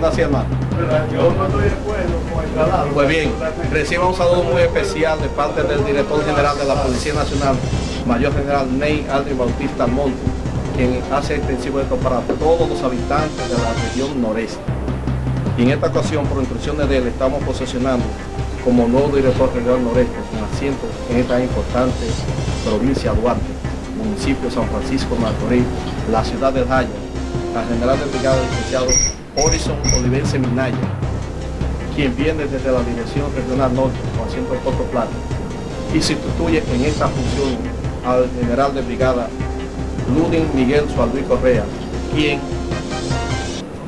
¿No? Yo no estoy de acuerdo con el. Pues bien, reciba un saludo muy especial de parte del director general de la Policía Nacional, Mayor General Ney Aldrin Bautista Monte, quien hace extensivo esto para todos los habitantes de la región noreste. Y en esta ocasión, por instrucciones de él, estamos posesionando como nuevo director regional noreste, con asiento en esta importante provincia de Duarte, municipio de San Francisco de Macorís, la ciudad del Jaya, la general del brigada licenciado Horizon Olivense Minaya, quien viene desde la Dirección Regional Norte con asiento en Puerto Plata y sustituye en esta función al general de brigada Ludin Miguel Sualví Correa, quien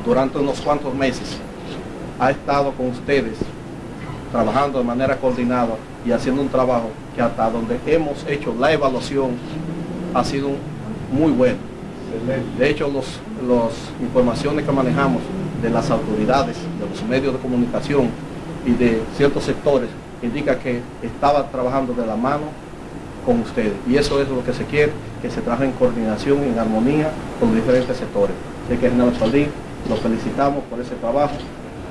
durante unos cuantos meses ha estado con ustedes trabajando de manera coordinada y haciendo un trabajo que hasta donde hemos hecho la evaluación ha sido muy bueno. De hecho, las informaciones que manejamos de las autoridades, de los medios de comunicación y de ciertos sectores indica que estaba trabajando de la mano con ustedes. Y eso es lo que se quiere, que se trabaje en coordinación, en armonía con los diferentes sectores. Así que, General Saldín, los felicitamos por ese trabajo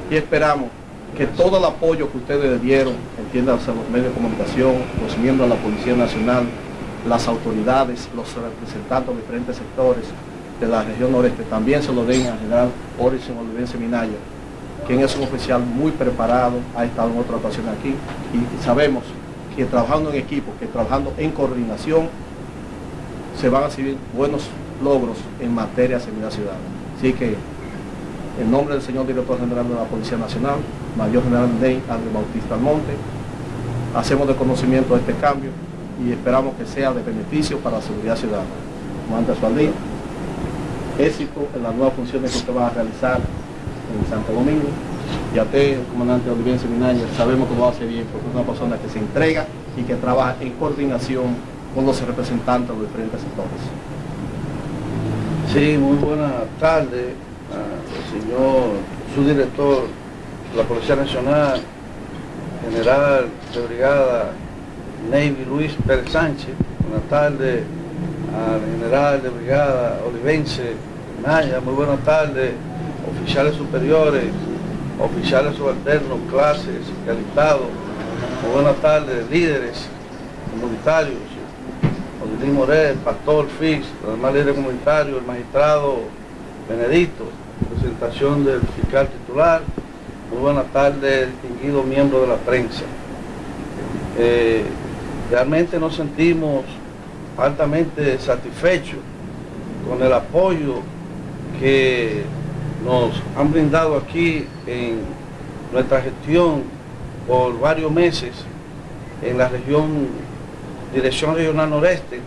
y esperamos que todo el apoyo que ustedes dieron, entiéndanse los medios de comunicación, los miembros de la Policía Nacional, las autoridades, los representantes de diferentes sectores de la región noreste, también se lo den al general Horizon Olivense Minaya, quien es un oficial muy preparado, ha estado en otra ocasión aquí, y sabemos que trabajando en equipo, que trabajando en coordinación, se van a recibir buenos logros en materia de seguridad ciudadana. Así que, en nombre del señor director general de la Policía Nacional, Mayor General Ney Andrés Bautista Almonte, hacemos de conocimiento de este cambio y esperamos que sea de beneficio para la seguridad ciudadana. Comandante Sualdí, éxito en las nuevas funciones que usted va a realizar en Santo Domingo. Y a usted, comandante Olivier Seminaña, sabemos que lo hace bien porque es una persona que se entrega y que trabaja en coordinación con los representantes de los diferentes sectores. Sí, muy buenas tardes, señor subdirector de la Policía Nacional, general de brigada Navy Luis Pérez Sánchez, buenas tardes al general de brigada Olivense Naya, muy buenas tardes, oficiales superiores, oficiales subalternos, clases y alistados, muy buenas tardes, líderes comunitarios, Odilín Morel, Pastor Fix, los demás líderes comunitarios, el magistrado Benedicto, presentación del fiscal titular, muy buenas tardes, distinguido miembro de la prensa. Eh, realmente nos sentimos altamente satisfechos con el apoyo que nos han brindado aquí en nuestra gestión por varios meses en la región, Dirección Regional Noreste,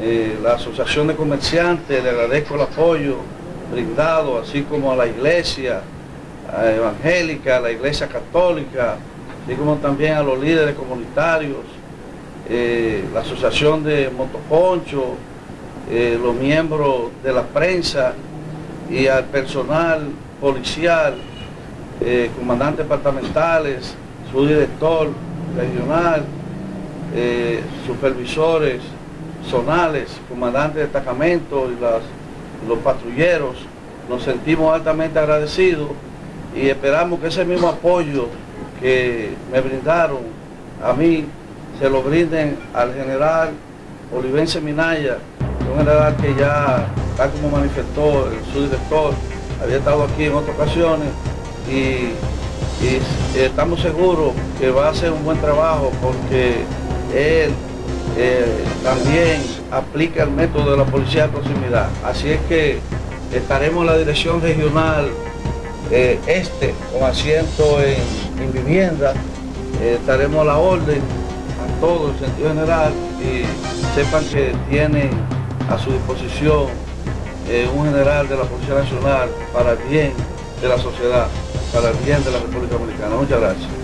eh, la Asociación de Comerciantes, le agradezco el apoyo brindado, así como a la Iglesia Evangélica, a la Iglesia Católica, así como también a los líderes comunitarios, eh, la Asociación de Motoconcho, eh, los miembros de la prensa y al personal policial, eh, comandantes departamentales, su director regional, supervisores zonales, comandantes de destacamento y los patrulleros. Nos sentimos altamente agradecidos y esperamos que ese mismo apoyo que me brindaron a mí se lo brinden al general Olivense Minaya, un general que ya, tal como manifestó el subdirector, había estado aquí en otras ocasiones y, estamos seguros que va a hacer un buen trabajo porque él eh, también aplica el método de la policía de proximidad. Así es que estaremos en la dirección regional eh, este con asiento en, vivienda, eh, estaremos a la orden todo el sentido general y sepan que tienen a su disposición eh, un general de la Policía Nacional para el bien de la sociedad, para el bien de la República Dominicana. Muchas gracias.